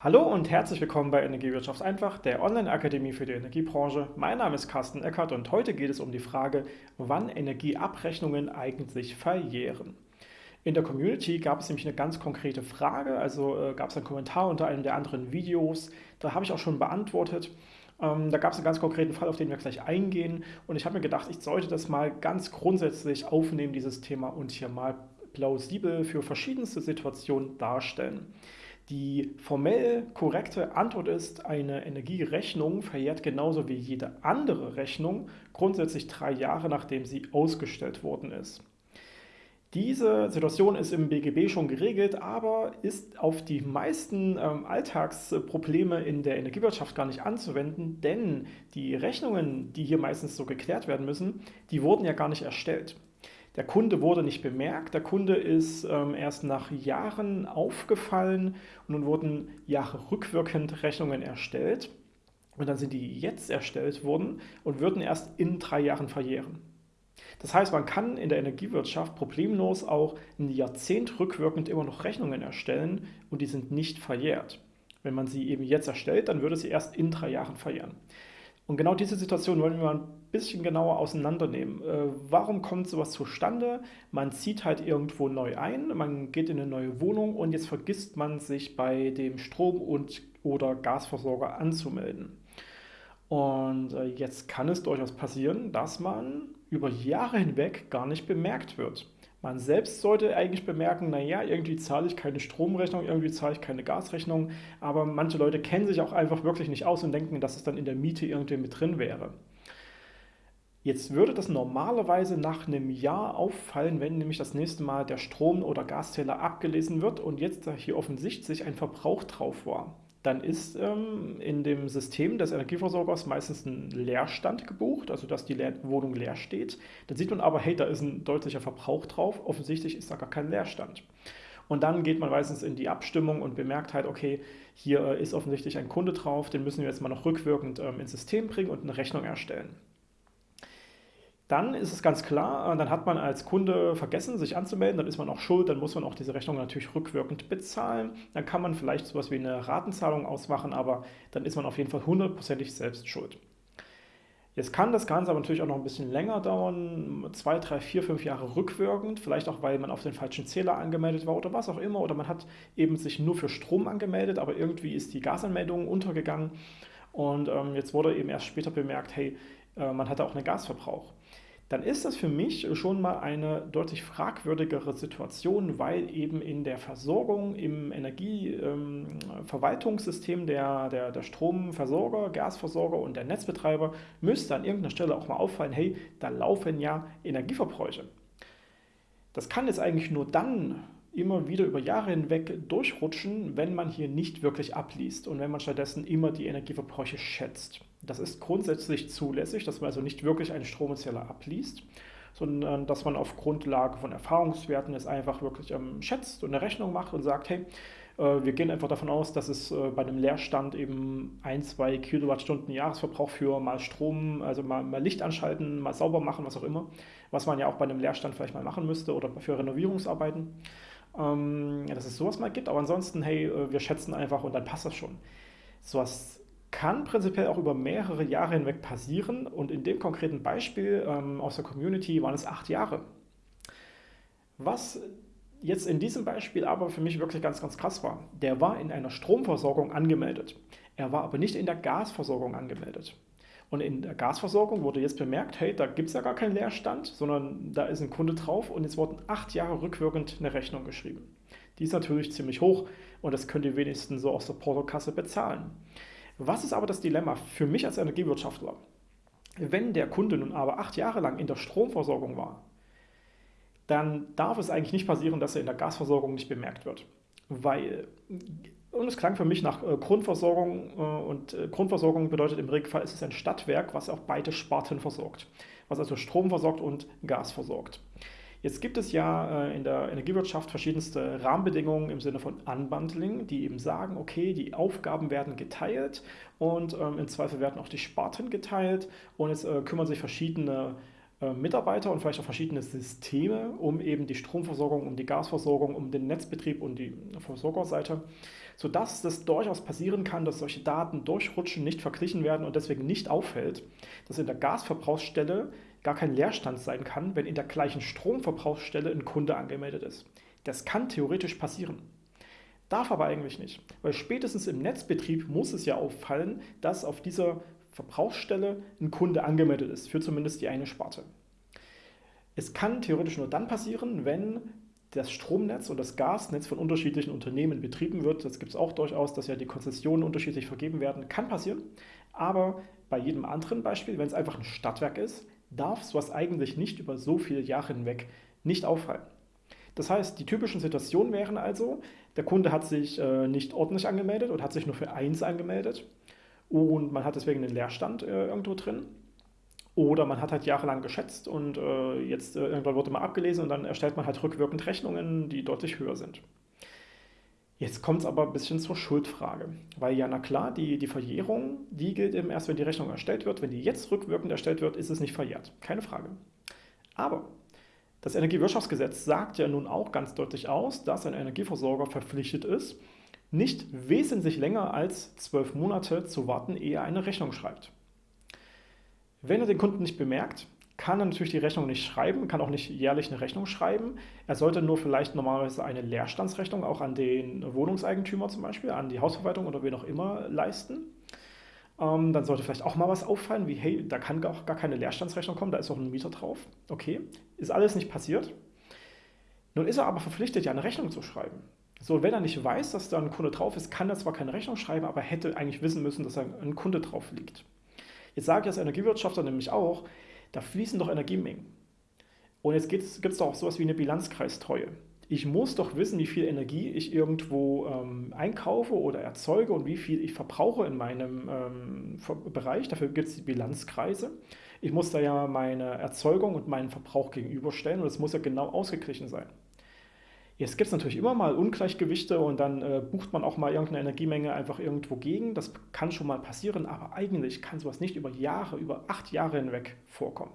Hallo und herzlich willkommen bei Energiewirtschaft einfach, der Online-Akademie für die Energiebranche. Mein Name ist Carsten Eckert und heute geht es um die Frage, wann Energieabrechnungen eigentlich verjähren. In der Community gab es nämlich eine ganz konkrete Frage, also äh, gab es einen Kommentar unter einem der anderen Videos, da habe ich auch schon beantwortet. Ähm, da gab es einen ganz konkreten Fall, auf den wir gleich eingehen und ich habe mir gedacht, ich sollte das mal ganz grundsätzlich aufnehmen, dieses Thema, und hier mal plausibel für verschiedenste Situationen darstellen. Die formell korrekte Antwort ist, eine Energierechnung verjährt genauso wie jede andere Rechnung grundsätzlich drei Jahre, nachdem sie ausgestellt worden ist. Diese Situation ist im BGB schon geregelt, aber ist auf die meisten ähm, Alltagsprobleme in der Energiewirtschaft gar nicht anzuwenden, denn die Rechnungen, die hier meistens so geklärt werden müssen, die wurden ja gar nicht erstellt. Der Kunde wurde nicht bemerkt, der Kunde ist ähm, erst nach Jahren aufgefallen und nun wurden Jahre rückwirkend Rechnungen erstellt und dann sind die jetzt erstellt worden und würden erst in drei Jahren verjähren. Das heißt, man kann in der Energiewirtschaft problemlos auch ein Jahrzehnt rückwirkend immer noch Rechnungen erstellen und die sind nicht verjährt. Wenn man sie eben jetzt erstellt, dann würde sie erst in drei Jahren verjähren. Und genau diese Situation wollen wir mal ein bisschen genauer auseinandernehmen. Äh, warum kommt sowas zustande? Man zieht halt irgendwo neu ein, man geht in eine neue Wohnung und jetzt vergisst man sich bei dem Strom- und oder Gasversorger anzumelden. Und äh, jetzt kann es durchaus passieren, dass man über Jahre hinweg gar nicht bemerkt wird. Man selbst sollte eigentlich bemerken, naja, irgendwie zahle ich keine Stromrechnung, irgendwie zahle ich keine Gasrechnung, aber manche Leute kennen sich auch einfach wirklich nicht aus und denken, dass es dann in der Miete irgendwie mit drin wäre. Jetzt würde das normalerweise nach einem Jahr auffallen, wenn nämlich das nächste Mal der Strom- oder Gaszähler abgelesen wird und jetzt hier offensichtlich ein Verbrauch drauf war dann ist ähm, in dem System des Energieversorgers meistens ein Leerstand gebucht, also dass die Leer Wohnung leer steht. Dann sieht man aber, hey, da ist ein deutlicher Verbrauch drauf, offensichtlich ist da gar kein Leerstand. Und dann geht man meistens in die Abstimmung und bemerkt halt, okay, hier äh, ist offensichtlich ein Kunde drauf, den müssen wir jetzt mal noch rückwirkend ähm, ins System bringen und eine Rechnung erstellen. Dann ist es ganz klar, äh, dann hat man als Kunde vergessen, sich anzumelden, dann ist man auch schuld, dann muss man auch diese Rechnung natürlich rückwirkend bezahlen. Dann kann man vielleicht sowas wie eine Ratenzahlung ausmachen, aber dann ist man auf jeden Fall hundertprozentig selbst schuld. Jetzt kann das Ganze aber natürlich auch noch ein bisschen länger dauern, zwei, drei, vier, fünf Jahre rückwirkend, vielleicht auch, weil man auf den falschen Zähler angemeldet war oder was auch immer, oder man hat eben sich nur für Strom angemeldet, aber irgendwie ist die Gasanmeldung untergegangen und ähm, jetzt wurde eben erst später bemerkt, hey, äh, man hatte auch einen Gasverbrauch dann ist das für mich schon mal eine deutlich fragwürdigere Situation, weil eben in der Versorgung, im Energieverwaltungssystem ähm, der, der, der Stromversorger, Gasversorger und der Netzbetreiber müsste an irgendeiner Stelle auch mal auffallen, hey, da laufen ja Energieverbräuche. Das kann jetzt eigentlich nur dann immer wieder über Jahre hinweg durchrutschen, wenn man hier nicht wirklich abliest und wenn man stattdessen immer die Energieverbräuche schätzt. Das ist grundsätzlich zulässig, dass man also nicht wirklich einen Stromzähler abliest, sondern dass man auf Grundlage von Erfahrungswerten es einfach wirklich ähm, schätzt und eine Rechnung macht und sagt, hey, äh, wir gehen einfach davon aus, dass es äh, bei einem Leerstand eben 1, 2 Kilowattstunden Jahresverbrauch für mal Strom, also mal, mal, Licht anschalten, mal sauber machen, was auch immer, was man ja auch bei einem Leerstand vielleicht mal machen müsste oder für Renovierungsarbeiten, ähm, dass es sowas mal gibt. Aber ansonsten, hey, äh, wir schätzen einfach und dann passt das schon. Sowas kann prinzipiell auch über mehrere Jahre hinweg passieren und in dem konkreten Beispiel ähm, aus der Community waren es acht Jahre. Was jetzt in diesem Beispiel aber für mich wirklich ganz, ganz krass war, der war in einer Stromversorgung angemeldet. Er war aber nicht in der Gasversorgung angemeldet. Und in der Gasversorgung wurde jetzt bemerkt, hey, da gibt es ja gar keinen Leerstand, sondern da ist ein Kunde drauf und jetzt wurden acht Jahre rückwirkend eine Rechnung geschrieben. Die ist natürlich ziemlich hoch und das könnt ihr wenigstens so aus der Portokasse bezahlen. Was ist aber das Dilemma für mich als Energiewirtschaftler? Wenn der Kunde nun aber acht Jahre lang in der Stromversorgung war, dann darf es eigentlich nicht passieren, dass er in der Gasversorgung nicht bemerkt wird. Weil, und es klang für mich nach äh, Grundversorgung, äh, und äh, Grundversorgung bedeutet im Regelfall, ist es ein Stadtwerk, was auch beide Sparten versorgt, was also Strom versorgt und Gas versorgt. Jetzt gibt es ja äh, in der Energiewirtschaft verschiedenste Rahmenbedingungen im Sinne von Unbundling, die eben sagen, okay, die Aufgaben werden geteilt und ähm, im Zweifel werden auch die Sparten geteilt und jetzt äh, kümmern sich verschiedene äh, Mitarbeiter und vielleicht auch verschiedene Systeme, um eben die Stromversorgung, um die Gasversorgung, um den Netzbetrieb und die Versorgerseite, sodass es durchaus passieren kann, dass solche Daten durchrutschen, nicht verglichen werden und deswegen nicht auffällt, dass in der Gasverbrauchsstelle gar kein Leerstand sein kann, wenn in der gleichen Stromverbrauchsstelle ein Kunde angemeldet ist. Das kann theoretisch passieren. Darf aber eigentlich nicht, weil spätestens im Netzbetrieb muss es ja auffallen, dass auf dieser Verbrauchsstelle ein Kunde angemeldet ist, für zumindest die eine Sparte. Es kann theoretisch nur dann passieren, wenn das Stromnetz und das Gasnetz von unterschiedlichen Unternehmen betrieben wird. Das gibt es auch durchaus, dass ja die Konzessionen unterschiedlich vergeben werden. Kann passieren, aber bei jedem anderen Beispiel, wenn es einfach ein Stadtwerk ist, darf sowas eigentlich nicht über so viele Jahre hinweg nicht auffallen. Das heißt, die typischen Situationen wären also, der Kunde hat sich äh, nicht ordentlich angemeldet und hat sich nur für eins angemeldet und man hat deswegen einen Leerstand äh, irgendwo drin. Oder man hat halt jahrelang geschätzt und äh, jetzt äh, irgendwann wurde mal abgelesen und dann erstellt man halt rückwirkend Rechnungen, die deutlich höher sind. Jetzt kommt es aber ein bisschen zur Schuldfrage, weil ja, na klar, die, die Verjährung, die gilt eben erst, wenn die Rechnung erstellt wird. Wenn die jetzt rückwirkend erstellt wird, ist es nicht verjährt. Keine Frage. Aber das Energiewirtschaftsgesetz sagt ja nun auch ganz deutlich aus, dass ein Energieversorger verpflichtet ist, nicht wesentlich länger als zwölf Monate zu warten, ehe er eine Rechnung schreibt. Wenn er den Kunden nicht bemerkt, kann er natürlich die Rechnung nicht schreiben, kann auch nicht jährlich eine Rechnung schreiben. Er sollte nur vielleicht normalerweise eine Leerstandsrechnung auch an den Wohnungseigentümer zum Beispiel, an die Hausverwaltung oder wen auch immer leisten. Ähm, dann sollte vielleicht auch mal was auffallen, wie hey, da kann auch gar keine Leerstandsrechnung kommen, da ist auch ein Mieter drauf. Okay, ist alles nicht passiert. Nun ist er aber verpflichtet, ja eine Rechnung zu schreiben. So, wenn er nicht weiß, dass da ein Kunde drauf ist, kann er zwar keine Rechnung schreiben, aber hätte eigentlich wissen müssen, dass da ein Kunde drauf liegt. Jetzt sage ich als Energiewirtschafter nämlich auch, da fließen doch Energiemengen. Und jetzt gibt es doch auch sowas wie eine Bilanzkreistreue. Ich muss doch wissen, wie viel Energie ich irgendwo ähm, einkaufe oder erzeuge und wie viel ich verbrauche in meinem ähm, Bereich. Dafür gibt es die Bilanzkreise. Ich muss da ja meine Erzeugung und meinen Verbrauch gegenüberstellen und es muss ja genau ausgeglichen sein. Jetzt gibt es natürlich immer mal Ungleichgewichte und dann äh, bucht man auch mal irgendeine Energiemenge einfach irgendwo gegen. Das kann schon mal passieren, aber eigentlich kann sowas nicht über Jahre, über acht Jahre hinweg vorkommen.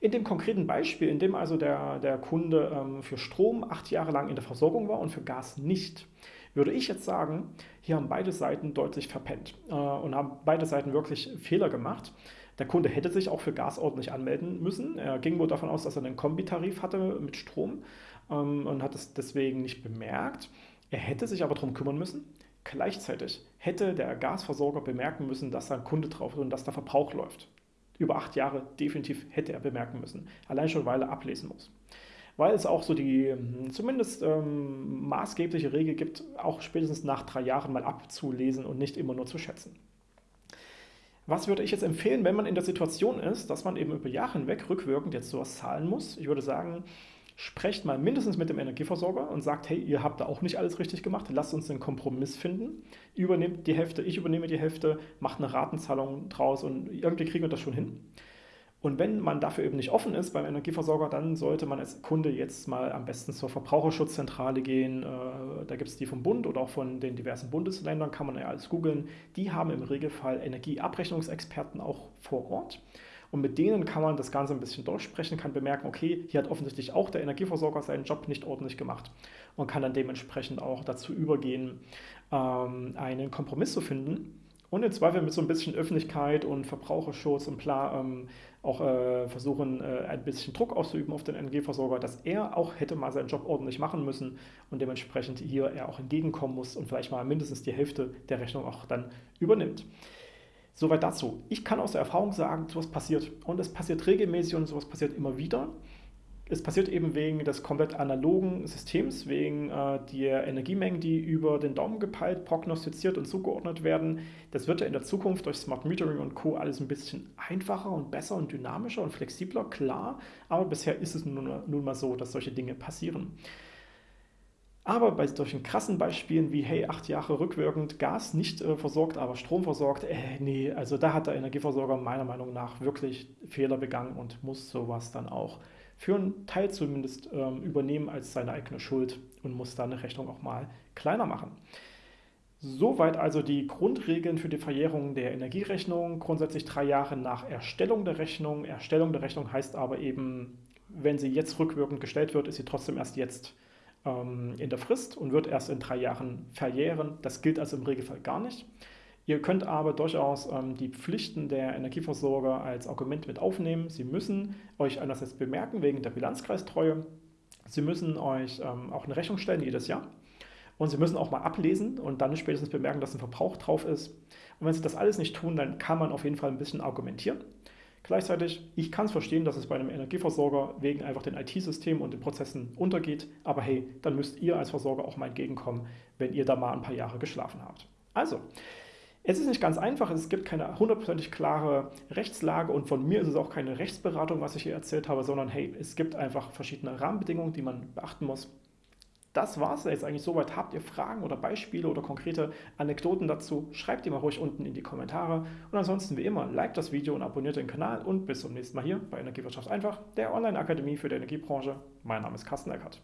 In dem konkreten Beispiel, in dem also der, der Kunde ähm, für Strom acht Jahre lang in der Versorgung war und für Gas nicht, würde ich jetzt sagen, hier haben beide Seiten deutlich verpennt äh, und haben beide Seiten wirklich Fehler gemacht. Der Kunde hätte sich auch für Gas ordentlich anmelden müssen. Er ging wohl davon aus, dass er einen Kombitarif hatte mit Strom ähm, und hat es deswegen nicht bemerkt. Er hätte sich aber darum kümmern müssen. Gleichzeitig hätte der Gasversorger bemerken müssen, dass da ein Kunde drauf ist und dass der Verbrauch läuft. Über acht Jahre definitiv hätte er bemerken müssen. Allein schon, weil er ablesen muss. Weil es auch so die hm, zumindest ähm, maßgebliche Regel gibt, auch spätestens nach drei Jahren mal abzulesen und nicht immer nur zu schätzen. Was würde ich jetzt empfehlen, wenn man in der Situation ist, dass man eben über Jahre hinweg rückwirkend jetzt sowas zahlen muss? Ich würde sagen, sprecht mal mindestens mit dem Energieversorger und sagt, hey, ihr habt da auch nicht alles richtig gemacht, lasst uns einen Kompromiss finden. Übernehmt die Hälfte, ich übernehme die Hälfte, macht eine Ratenzahlung draus und irgendwie kriegen wir das schon hin. Und wenn man dafür eben nicht offen ist beim Energieversorger, dann sollte man als Kunde jetzt mal am besten zur Verbraucherschutzzentrale gehen. Äh, da gibt es die vom Bund oder auch von den diversen Bundesländern, kann man ja alles googeln. Die haben im Regelfall Energieabrechnungsexperten auch vor Ort. Und mit denen kann man das Ganze ein bisschen durchsprechen, kann bemerken, okay, hier hat offensichtlich auch der Energieversorger seinen Job nicht ordentlich gemacht und kann dann dementsprechend auch dazu übergehen, ähm, einen Kompromiss zu finden. Und im Zweifel mit so ein bisschen Öffentlichkeit und Verbraucherschutz und bla ähm, auch äh, versuchen, äh, ein bisschen Druck auszuüben auf den Energieversorger, dass er auch hätte mal seinen Job ordentlich machen müssen und dementsprechend hier er auch entgegenkommen muss und vielleicht mal mindestens die Hälfte der Rechnung auch dann übernimmt. Soweit dazu. Ich kann aus der Erfahrung sagen, sowas passiert. Und es passiert regelmäßig und sowas passiert immer wieder. Es passiert eben wegen des komplett analogen Systems, wegen äh, der Energiemengen, die über den Daumen gepeilt, prognostiziert und zugeordnet werden. Das wird ja in der Zukunft durch Smart Metering und Co. alles ein bisschen einfacher und besser und dynamischer und flexibler, klar. Aber bisher ist es nun, nun mal so, dass solche Dinge passieren. Aber bei solchen krassen Beispielen wie, hey, acht Jahre rückwirkend Gas nicht äh, versorgt, aber Strom versorgt, äh, nee, also da hat der Energieversorger meiner Meinung nach wirklich Fehler begangen und muss sowas dann auch für einen Teil zumindest ähm, übernehmen als seine eigene Schuld und muss da eine Rechnung auch mal kleiner machen. Soweit also die Grundregeln für die Verjährung der Energierechnung. Grundsätzlich drei Jahre nach Erstellung der Rechnung. Erstellung der Rechnung heißt aber eben, wenn sie jetzt rückwirkend gestellt wird, ist sie trotzdem erst jetzt ähm, in der Frist und wird erst in drei Jahren verjähren. Das gilt also im Regelfall gar nicht. Ihr könnt aber durchaus ähm, die Pflichten der Energieversorger als Argument mit aufnehmen. Sie müssen euch einerseits bemerken wegen der Bilanzkreistreue. Sie müssen euch ähm, auch eine Rechnung stellen jedes Jahr. Und Sie müssen auch mal ablesen und dann spätestens bemerken, dass ein Verbrauch drauf ist. Und wenn Sie das alles nicht tun, dann kann man auf jeden Fall ein bisschen argumentieren. Gleichzeitig, ich kann es verstehen, dass es bei einem Energieversorger wegen einfach den IT-Systemen und den Prozessen untergeht. Aber hey, dann müsst ihr als Versorger auch mal entgegenkommen, wenn ihr da mal ein paar Jahre geschlafen habt. Also, es ist nicht ganz einfach, es gibt keine hundertprozentig klare Rechtslage und von mir ist es auch keine Rechtsberatung, was ich hier erzählt habe, sondern hey, es gibt einfach verschiedene Rahmenbedingungen, die man beachten muss das war es jetzt eigentlich soweit. Habt ihr Fragen oder Beispiele oder konkrete Anekdoten dazu? Schreibt die mal ruhig unten in die Kommentare. Und ansonsten wie immer, liked das Video und abonniert den Kanal und bis zum nächsten Mal hier bei Energiewirtschaft einfach, der Online-Akademie für die Energiebranche. Mein Name ist Carsten Eckert.